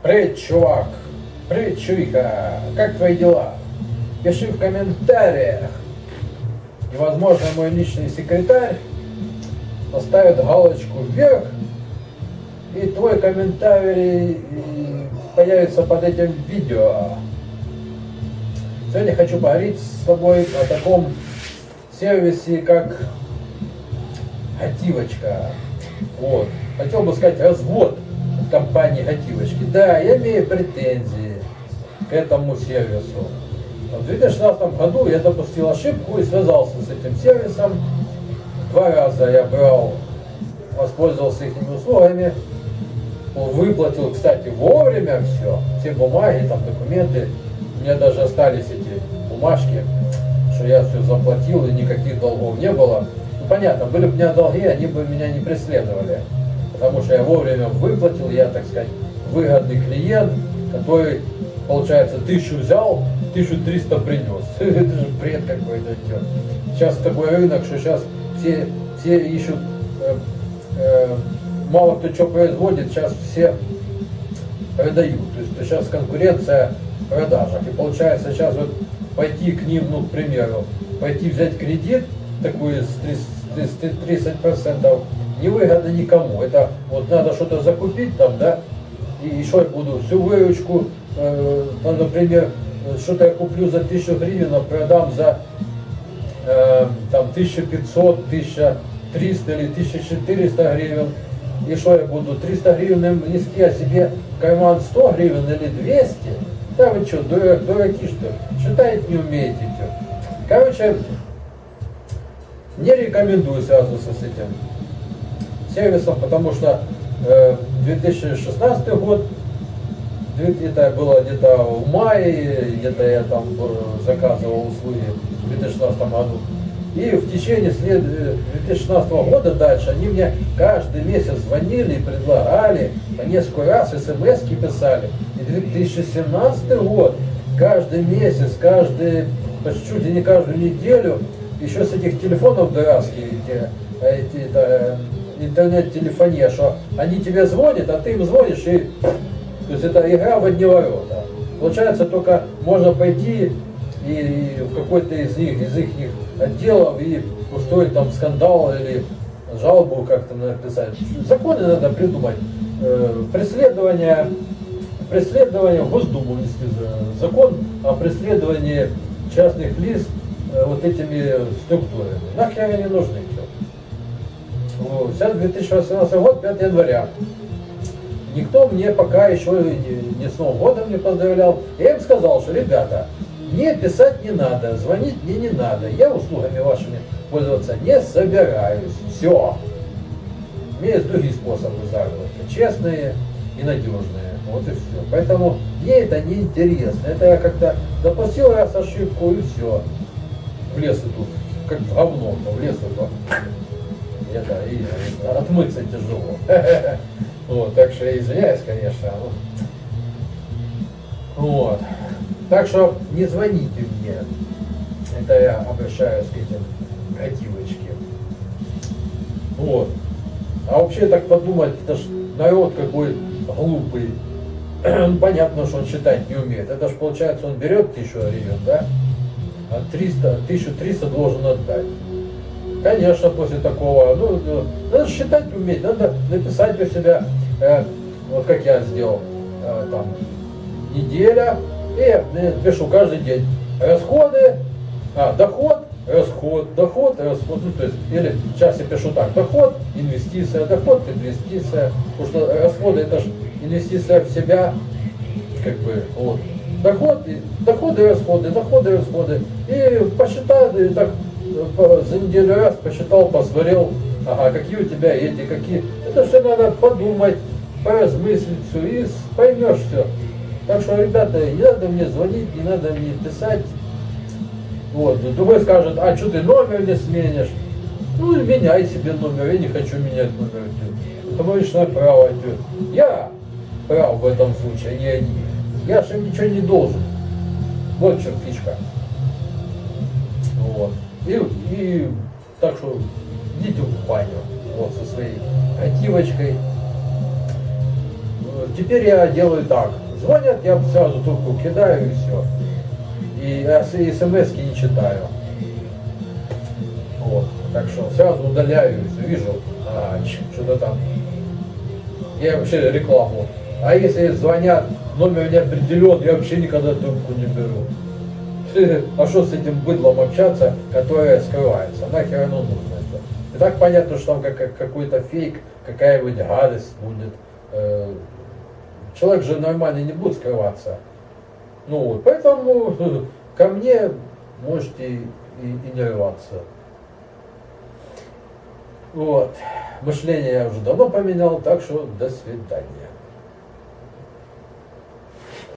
Привет, чувак! Привет, чувика! Как твои дела? Пиши в комментариях. И, возможно, мой личный секретарь поставит галочку вверх, и твой комментарий появится под этим видео. Сегодня хочу поговорить с тобой о таком сервисе, как Готивочка. Вот. Хотел бы сказать развод компании Готивочки. Да, я имею претензии к этому сервису. В 2016 году я допустил ошибку и связался с этим сервисом. Два раза я брал, воспользовался их услугами, выплатил, кстати, вовремя все, все бумаги, там документы. У меня даже остались эти бумажки, что я все заплатил и никаких долгов не было. Ну, понятно, были бы у меня долги, они бы меня не преследовали. Потому что я вовремя выплатил, я, так сказать, выгодный клиент, который, получается, тысячу взял, 1300 принес. Это же бред какой-то. Сейчас такой рынок, что сейчас все, все ищут, э, э, мало кто что производит, сейчас все продают. То есть сейчас конкуренция в продажах. И получается сейчас вот пойти к ним, ну, к примеру, пойти взять кредит, такой с 30%, невыгодно никому. Это вот надо что-то закупить там, да, и еще я буду всю выручку, э, там, например, что-то я куплю за 1000 гривен, а продам за э, там 1500, 1300 или 1400 гривен. И что я буду, 300 гривен нести, а себе карман 100 гривен или 200? Да вы что, дурак, дураки что ли? Считать не умеете. Что? Короче, не рекомендую сразу с этим сервисом, потому что э, 2016 год это было где-то в мае, где-то я там э, заказывал услуги в 2016 году. И в течение след... 2016 э, года дальше они мне каждый месяц звонили и предлагали, по несколько раз смс писали. И 2017 год, каждый месяц, каждый, почти не каждую неделю, еще с этих телефонов дурацких, эти, эти это, интернет-телефония, что они тебе звонят, а ты им звонишь и то есть это игра в одни ворота. Получается, только можно пойти и в какой-то из них, из их отделов и устроить там скандал или жалобу как-то написать. Законы надо придумать. Э, преследование, преследование в Госдуму закон о преследовании частных лиц э, вот этими структурами. Нахер они нужны. Все. Сейчас 2018 год, 5 января. Никто мне пока еще не, с Новым годом не поздравлял. Я им сказал, что, ребята, мне писать не надо, звонить мне не надо. Я услугами вашими пользоваться не собираюсь. Все. У меня есть другие способы заработка. Честные и надежные. Вот и все. Поэтому мне это не интересно. Это я как-то допустил раз ошибку и все. В лес тут как в говно, в лес это, это и отмыться тяжело. Вот, так что я извиняюсь, конечно. Вот. Так что не звоните мне. Это я обращаюсь к этим готивочке. Вот. А вообще так подумать, это ж народ какой глупый. Понятно, что он считать не умеет. Это ж получается, он берет тысячу гривен, да? А 300, 1300 должен отдать. Конечно, после такого, ну, ну, надо считать уметь, надо написать у себя, э, вот как я сделал, э, там, неделя, и э, пишу каждый день. Расходы, а, доход, расход, доход, расход, ну, то есть, или сейчас я пишу так, доход, инвестиция, доход, инвестиция, потому что расходы это же инвестиция в себя, как бы, вот, доход, доходы, расходы, доходы, расходы, и посчитаю, и так за неделю раз посчитал, посмотрел, ага, какие у тебя эти, какие. Это все надо подумать, поразмыслить все, и поймешь все. Так что, ребята, не надо мне звонить, не надо мне писать. Вот, другой скажет, а что ты номер не сменишь? Ну, меняй себе номер, я не хочу менять номер. Это мое личное право. Я прав в этом случае, а не они. Я же ничего не должен. Вот в. Вот. И, и так что идите в баню вот, со своей готивочкой. теперь я делаю так. Звонят, я сразу трубку кидаю и все. И смс не читаю. Вот. Так что сразу удаляю, вижу, а, что-то там. Я вообще рекламу. А если звонят, номер не определен, я вообще никогда трубку не беру. А что с этим быдлом общаться, которое скрывается? Нахер оно нужно? И так понятно, что там как, какой-то фейк, какая-нибудь гадость будет. Э, человек же нормально не будет скрываться. Ну поэтому ко мне можете и, и не рваться. Вот. Мышление я уже давно поменял, так что до свидания.